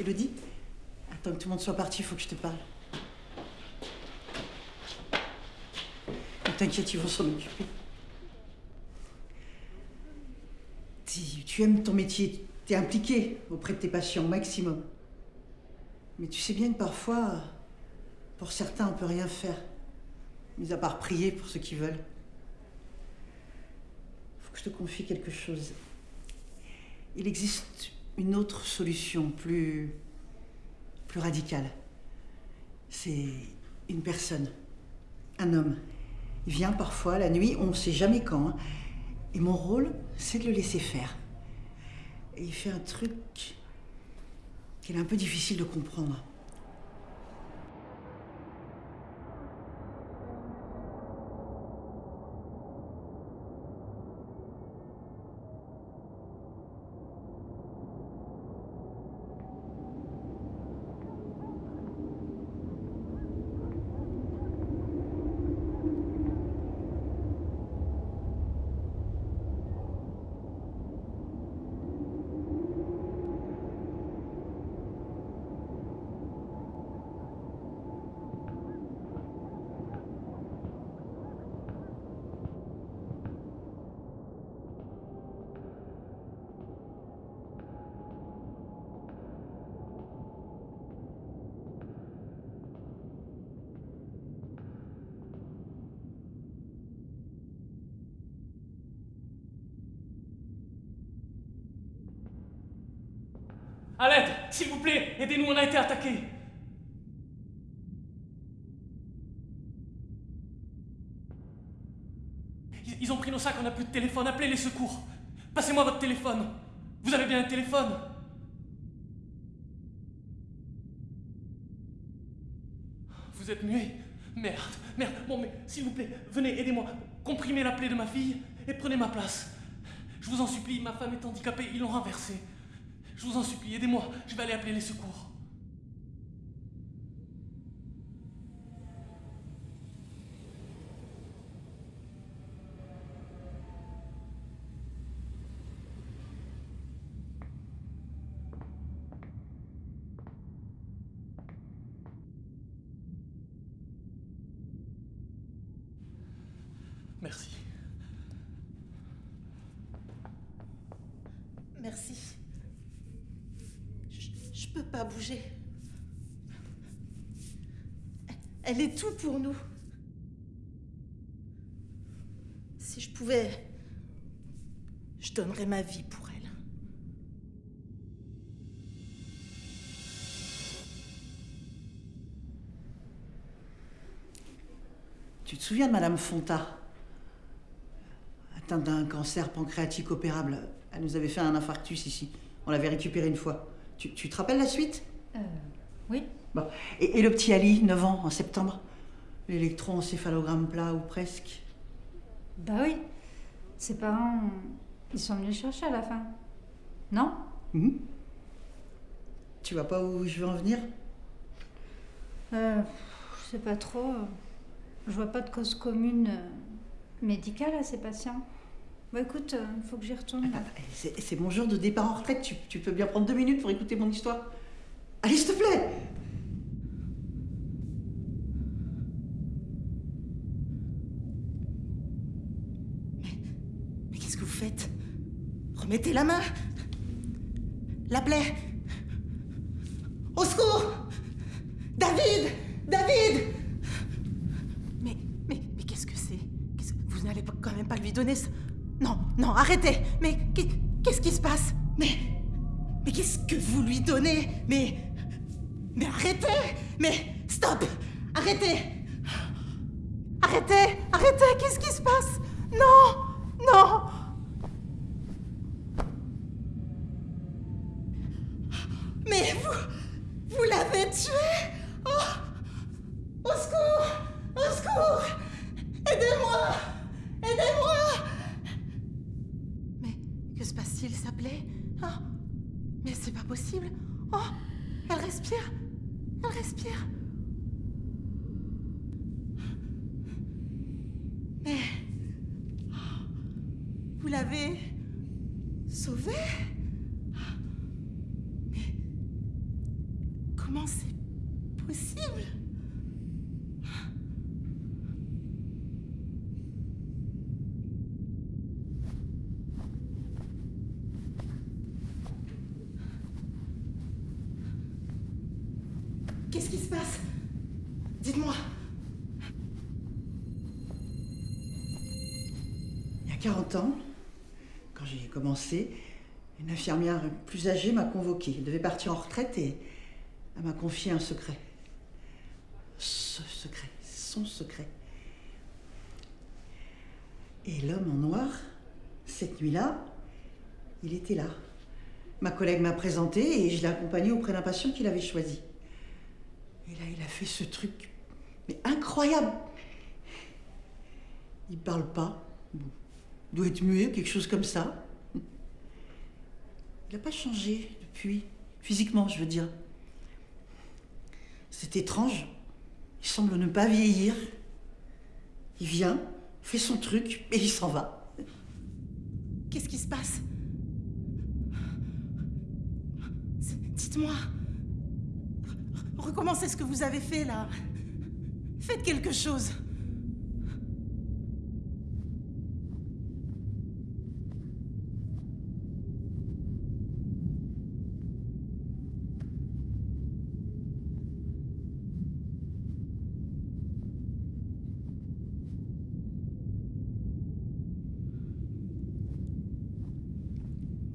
Elodie Attends que tout le monde soit parti, il faut que je te parle. Ne t'inquiète, ils vont s'en occuper. Tu, aimes ton métier, tu es impliqué auprès de tes patients au maximum. Mais tu sais bien que parfois, pour certains, on peut rien faire, mis à part prier pour ceux qui veulent. Faut que je te confie quelque chose. Il existe une autre solution plus plus radicale. C'est une personne, un homme. Il vient parfois la nuit, on ne sait jamais quand. hein. Et mon rôle, c'est de le laisser faire. Et il fait un truc qu'il est un peu difficile de comprendre. À l'aide S'il vous plaît Aidez-nous, on a été attaqués Ils- ont pris nos sacs, on n'a plus de téléphone, appelez les secours Passez-moi votre téléphone Vous avez bien un téléphone Vous êtes muet Merde, merde. Bon, mais s'il vous plaît, venez, aidez-moi. Comprimez la plaie de ma fille et prenez ma place. Je vous en supplie, ma femme est handicapée, ils l'ont renversée. Je vous en supplie, aidez-moi. Je vais aller appeler les secours. Merci. Merci. Je, je peux pas bouger. Elle est tout pour nous. Si je pouvais, je donnerais ma vie pour elle. Tu te souviens de Madame Fonta? Atteinte d'un cancer pancréatique opérable. Elle nous avait fait un infarctus ici. On l'avait récupéré une fois. Tu, tu te rappelles la suite? Euh, oui. Bon. Et, et le petit Ali, 9 ans, en septembre L'électroencéphalogramme plat ou presque. Bah oui. Ses parents, ils sont venus chercher à la fin. Non? Mhm. Tu vois pas où je veux en venir? Euh, Je sais pas trop. Je vois pas de cause commune euh, médicale à ces patients. Bon, écoute, il faut que j'y retourne. là. C'est c'est mon jour de départ en retraite. Tu, tu peux bien prendre deux minutes pour écouter mon histoire Allez, s'il te plaît Mais qu'est-ce que vous faites Remettez la main. La plaie. Au secours. David. David. Mais, mais, mais qu'est-ce que c'est? Vous n'allez quand même pas lui donner ça? Non, non, arrêtez. Mais qu'est- qu'est-ce qui se passe? Mais, mais qu'est-ce que vous lui donnez? Mais, mais arrêtez. Mais stop. Arrêtez. Arrêtez. Arrêtez. Qu'est-ce qui se passe? Non Non Mais vous... Vous l'avez tué Oh Au secours Au secours Aidez-moi Aidez-moi Mais que se passe-t-il, ça plaît Oh Mais c'est pas possible Oh Elle respire Elle respire Mais... Vous l'avez... sauvée Mais... Comment c'est possible? Qu'est-ce qui se passe? Dites-moi. Il y a 40 ans, quand j'ai commencé, une infirmière plus âgée m'a convoquée. Elle devait partir en retraite et elle m'a confié un secret. Ce secret, son secret. Et l'homme en noir, cette nuit-là, il était là. Ma collègue m'a présenté et je l'ai accompagné auprès d'un patient qu'il avait choisi. Et là, il a fait ce truc, mais incroyable. Il parle pas. Il doit être muet, quelque chose comme ça. Il n'a pas changé depuis, physiquement, je veux dire. C'est étrange. Il semble ne pas vieillir. Il vient, fait son truc, et il s'en va. Qu'est-ce qui se passe? Dites-moi. Recommencez ce que vous avez fait là. Faites quelque chose.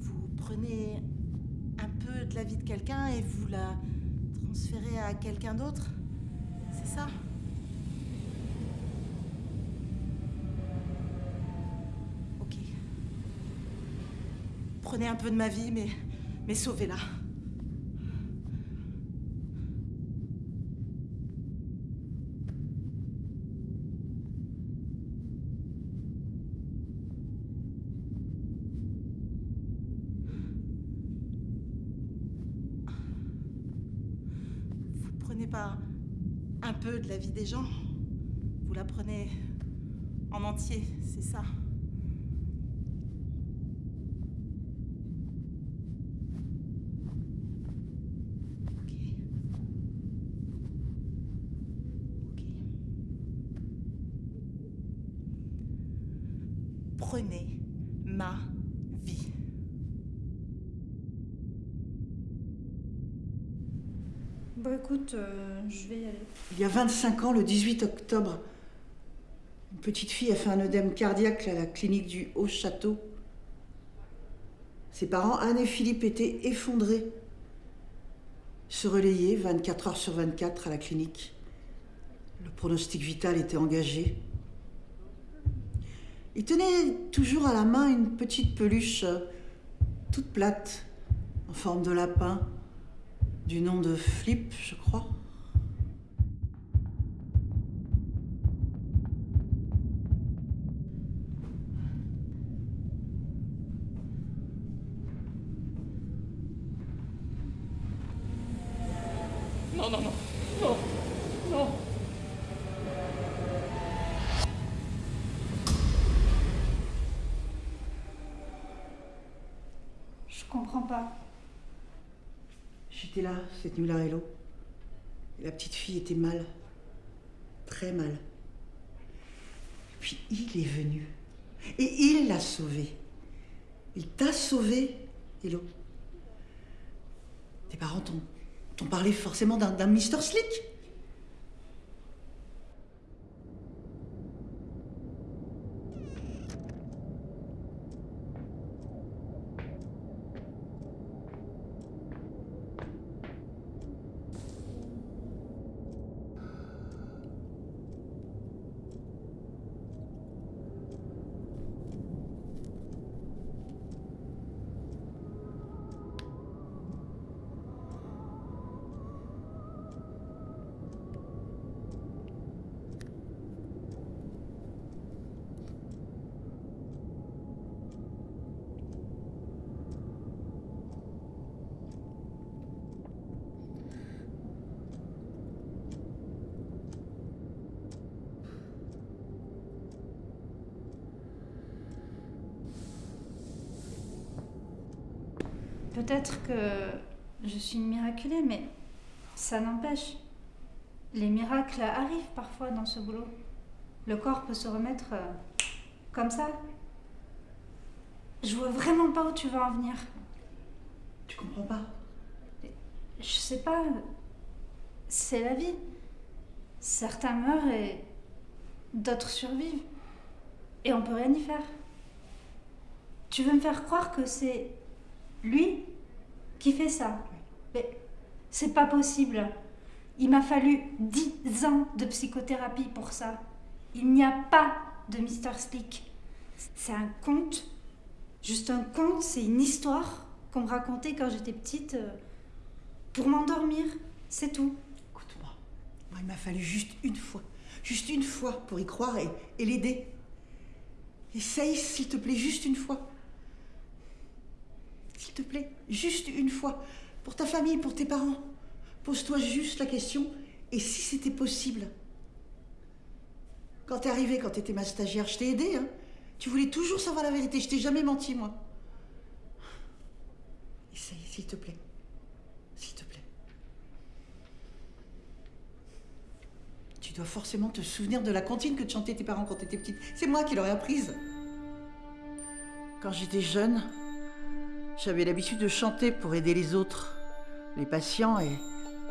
Vous prenez un peu la vie de quelqu'un et vous la transférez à quelqu'un d'autre C'est ça Ok. Prenez un peu de ma vie, mais, mais sauvez-la. Vous prenez un peu de la vie des gens, vous la prenez en entier, c'est ça. Ok. Ok. Prenez ma vie. Euh. Il y a 25 ans, le 18 octobre, une petite fille a fait un œdème cardiaque à la clinique du Haut-Château. Ses parents, Anne et Philippe, étaient effondrés. Se relayer 24 heures sur 24 à la clinique. Le pronostic vital était engagé. Il tenait toujours à la main une petite peluche euh, toute plate, en forme de lapin, du nom de Flip, je crois. Non, non, non. Non. Non. Je comprends pas. J'étais là cette nuit-là, Hello. La petite fille était mal. Très mal. Puis il est venu. Et il l'a sauvée. Il t'a sauvée, Hello. Tes parents t'ont, parlé forcément d'un Mr. Slick. Peut-être que je suis une miraculée, mais Ça n'empêche. Les miracles arrivent parfois dans ce boulot. Le corps peut se remettre euh, comme ça. Je vois vraiment pas où tu veux en venir. Tu comprends pas Je sais pas. C'est la vie. Certains meurent et d'autres survivent. Et on peut rien y faire. Tu veux me faire croire que c'est lui qui fait ça Mais c'est pas possible. Il m'a fallu dix ans de psychothérapie pour ça. Il n'y a pas de Mr. Slick. C'est un conte. Juste un conte, c'est une histoire qu'on me racontait quand j'étais petite euh, pour m'endormir. C'est tout. Écoute-moi. Moi, il m'a fallu juste une fois. Juste une fois pour y croire et, et l'aider. Essaye, s'il te plaît, juste une fois. S'il te plaît, juste une fois. Pour ta famille, pour tes parents. Pose-toi juste la question. Et si c'était possible? Quand t'es arrivée, quand t'étais ma stagiaire, je t'ai aidée, hein Tu voulais toujours savoir la vérité. Je t'ai jamais menti, moi. Essaye, s'il te plaît. S'il te plaît. Tu dois forcément te souvenir de la comptine que te chantaient tes parents quand t'étais petite. C'est moi qui l'aurais apprise. Quand j'étais jeune, j'avais l'habitude de chanter pour aider les autres, les patients et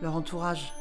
leur entourage.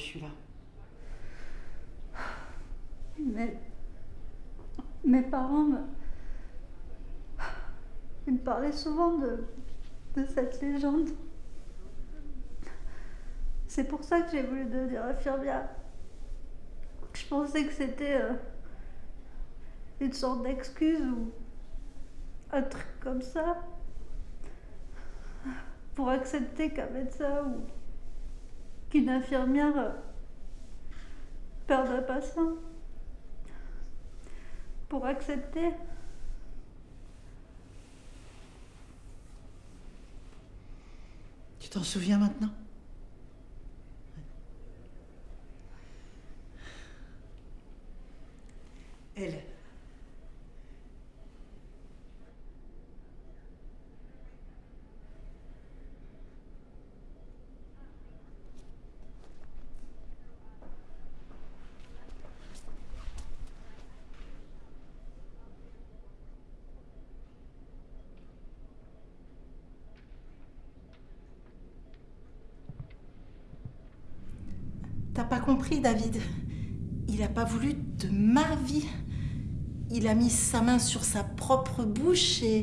Je suis là. Mais mes parents me, parlaient souvent de, de cette légende. C'est pour ça que j'ai voulu devenir infirmière. Je pensais que c'était euh, une sorte d'excuse ou un truc comme ça pour accepter qu'un médecin ou qu'une infirmière euh, perde un patient pour accepter. Tu t'en souviens maintenant Elle. T'as pas compris, David Il a pas voulu de ma vie. Il a mis sa main sur sa propre bouche et,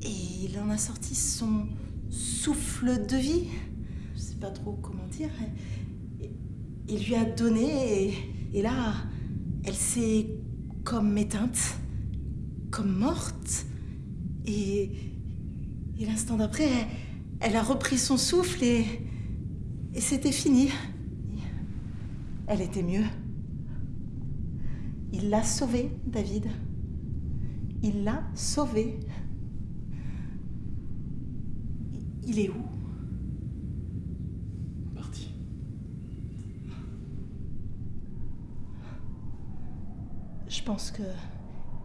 et il en a sorti son souffle de vie. Je sais pas trop comment dire. Il lui a donné et, et là, elle s'est comme éteinte, comme morte. Et, et l'instant d'après, elle, elle a repris son souffle et, et c'était fini. Elle était mieux. Il l'a sauvée, David. Il l'a sauvée. Il est où? Parti. Je pense que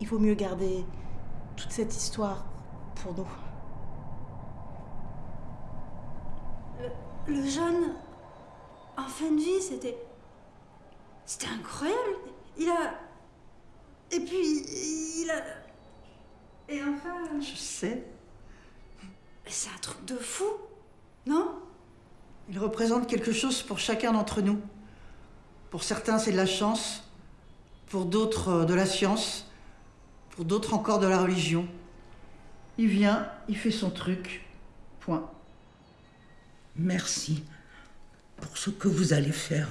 il vaut mieux garder toute cette histoire pour nous. Le jeune, en fin de vie, c'était. C'était incroyable. Il a. Et puis, il a. Et enfin. Je sais. C'est un truc de fou, non? Il représente quelque chose pour chacun d'entre nous. Pour certains, c'est de la chance. Pour d'autres, euh, de la science. Pour d'autres encore, de la religion. Il vient, il fait son truc. Point. Merci pour ce que vous allez faire.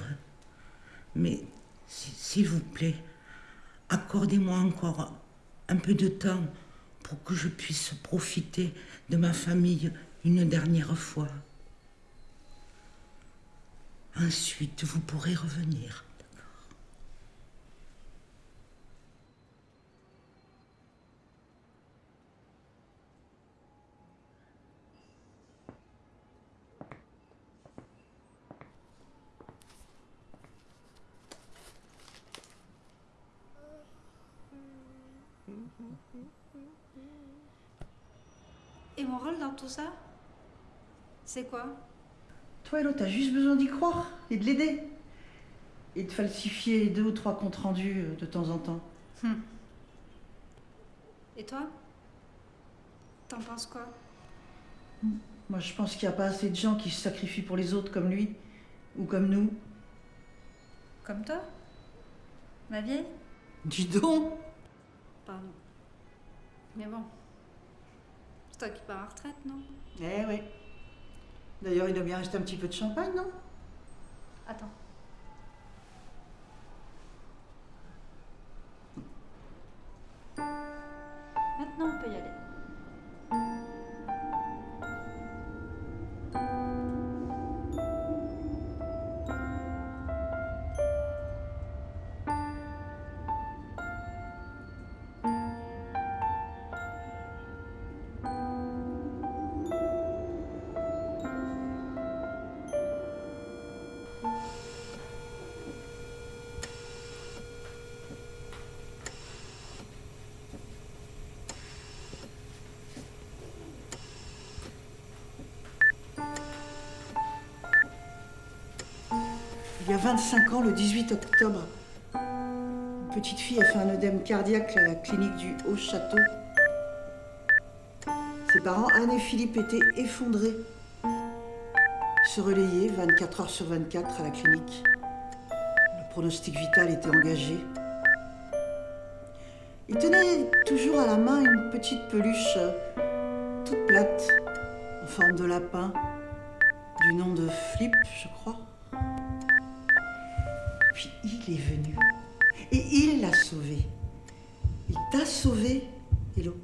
Mais si- s'il vous plaît, accordez-moi encore un peu de temps pour que je puisse profiter de ma famille une dernière fois. Ensuite, vous pourrez revenir. Et mon rôle dans tout ça C'est quoi? Toi, Hello, t'as juste besoin d'y croire et de l'aider. Et de falsifier deux ou trois comptes rendus euh, de temps en temps. Et toi? T'en penses quoi? Moi, je pense qu'il n'y a pas assez de gens qui se sacrifient pour les autres comme lui. Ou comme nous. Comme toi? Ma vieille? Dis donc Pardon. Mais bon. C'est toi qui pars en retraite, non? Eh oui. D'ailleurs, il doit bien rester un petit peu de champagne, non? Attends. Il y a 25 ans, le 18 octobre, une petite fille a fait un œdème cardiaque à la clinique du Haut-Château. Ses parents, Anne et Philippe, étaient effondrés. Se relayer 24 heures sur 24 à la clinique. Le pronostic vital était engagé. Il tenait toujours à la main une petite peluche euh, toute plate, en forme de lapin, du nom de Flip, je crois. Puis il est venu. Et il l'a sauvé. Il t'a sauvé, Hello.